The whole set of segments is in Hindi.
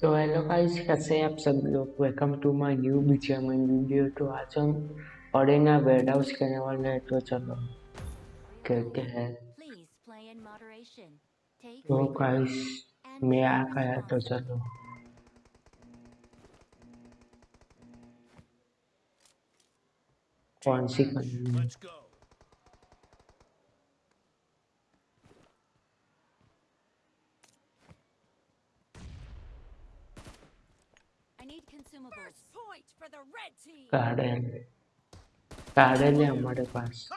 तो हेलो गाइस कैसे हैं आप सब लोग welcome to my new BGMI video तो आज हम ऑरेना वेयर हाउस करने वाले हैं तो चलो करते हैं। तो गाइस मैं आ गया तो चलो। कौन सी करनी है गार्डन गार्डन है हमारे पास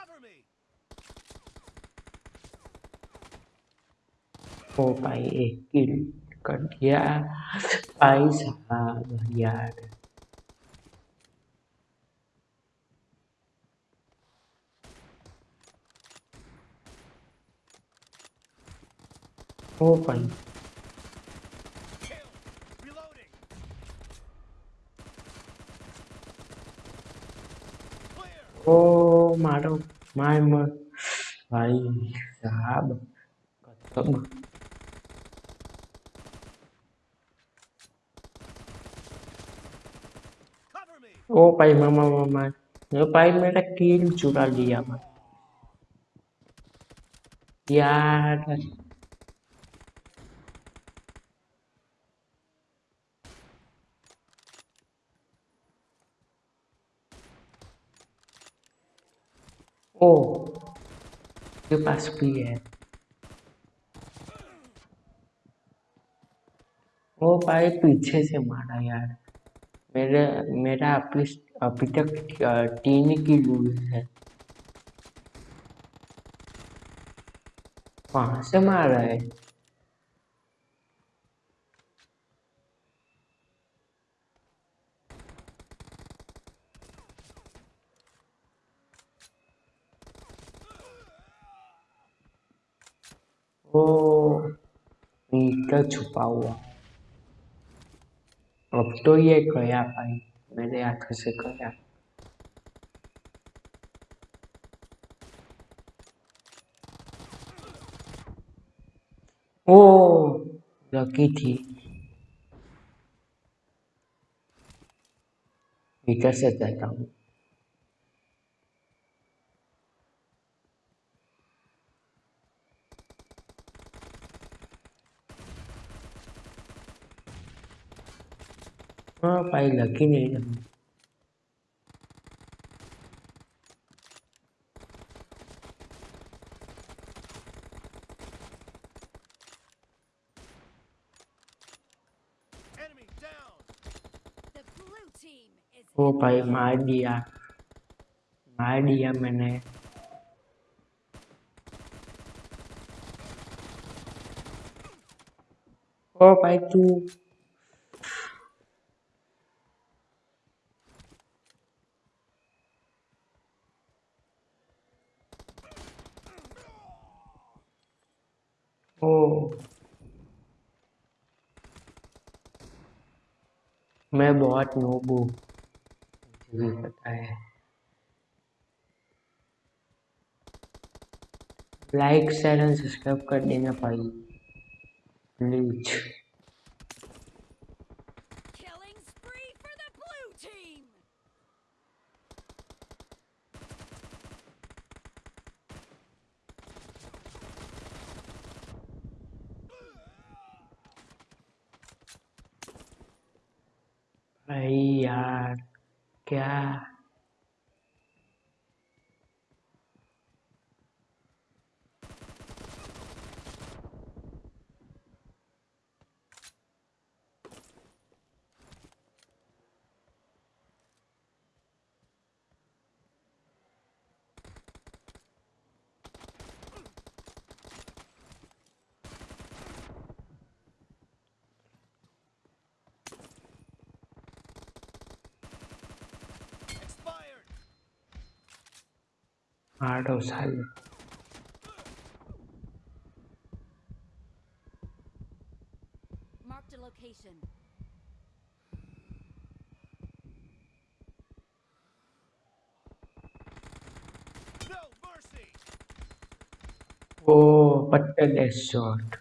ओ भाई एक किल कर दिया भाई साहब यार ओ भाई Ô, má đâu? Mai mơ Vậy, giá bực Còn thấm bực Ô, bay mơ mơ mơ mơ Nếu bay ra à mà yeah. ओ के पास भी है। ओ भाई, पीछे से मारा यार। मेरे, मेरा अभी अभी तक तीन की लूज है। वहाँ से मारा है? ओ मीटर छुपा हुआ। अब तो ये गया भाई मेरे आँखों से गया। ओ, लकी थी। मीटर से जाता हूँ। हाँ भाई लकी नहीं है ओ भाई मार दिया मार दिया मैंने ओ भाई तू ओ मैं बहुत नोब। हूँ पता है। लाइक शेयर एंड सब्सक्राइब कर देना भाई। Please Vayaka Art of Silence. Marked a location. No mercy. Oh, but short.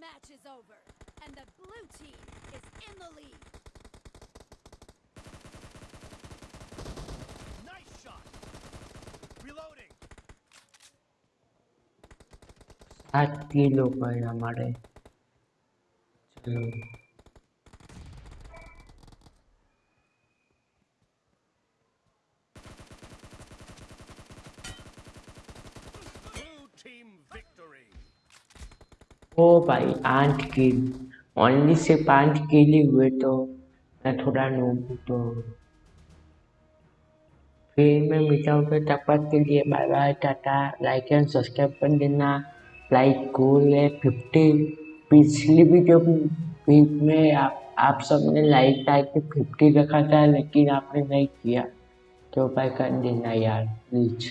Match is over, and the blue team is in the lead. Nice shot! Reloading! सात किलो पर हमारे चलो ओ भाई आठ किल ओनली से पाँच किल ही हुए तो मैं थोड़ा नूब तो। फिर मैं मिलता हूँ तब तक के लिए bye bye tata like and subscribe कर देना। लाइक गोल है फिफ्टी पिछली वीडियो में आप आप सबने लाइक टाइप के फिफ्टी रखा था, लेकिन आपने नहीं किया। तो भाई कर देना यार प्लीज़